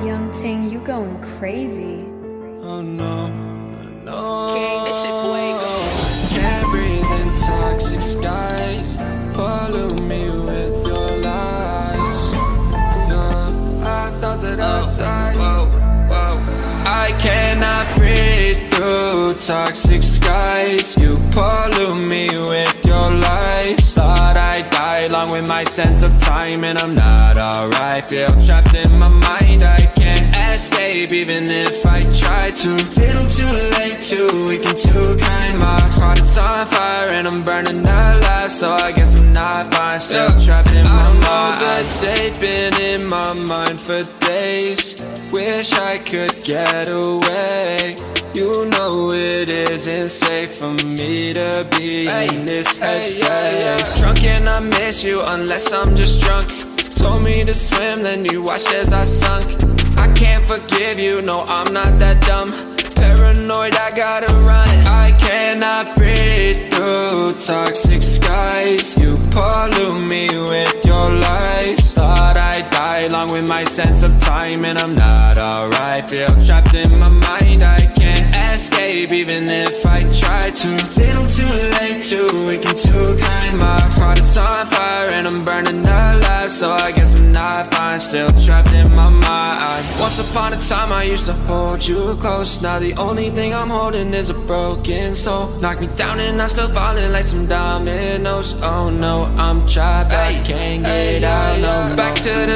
Ting, you going crazy. Oh no, no. King, this shit fuego. Can't breathe in toxic skies. Pollute me with your lies. Yeah, I thought that I'd oh, die. Whoa, whoa. I cannot breathe through toxic skies. You pollute me with your lies. Thought I'd die along with my sense of time, and I'm not alright. Feel trapped in my mind. I can't escape even if I try to. Little too late, too weak and too kind. My heart is on fire and I'm burning alive, so I guess I'm not fine. Still trapped in my mind. I date been in my mind for days. Wish I could get away. You know it isn't safe for me to be in this headspace. Drunk and I miss you unless I'm just drunk. Told me to swim, then you watched as I sunk. I can't forgive you, no, I'm not that dumb. Paranoid, I gotta run. I cannot breathe through toxic skies. You pollute me with your lies. Thought I'd die along with my sense of time, and I'm not alright. Feel trapped in my mind, I can't escape even if I try to. Little too late, too weak and too kind. My heart is on fire and I'm burning alive, so I guess I'm not fine. Still trapped in my mind. Upon a time, I used to hold you close. Now the only thing I'm holding is a broken soul. Knock me down and I'm still falling like some dominoes. Oh no, I'm trapped, I can't get out. No, back to the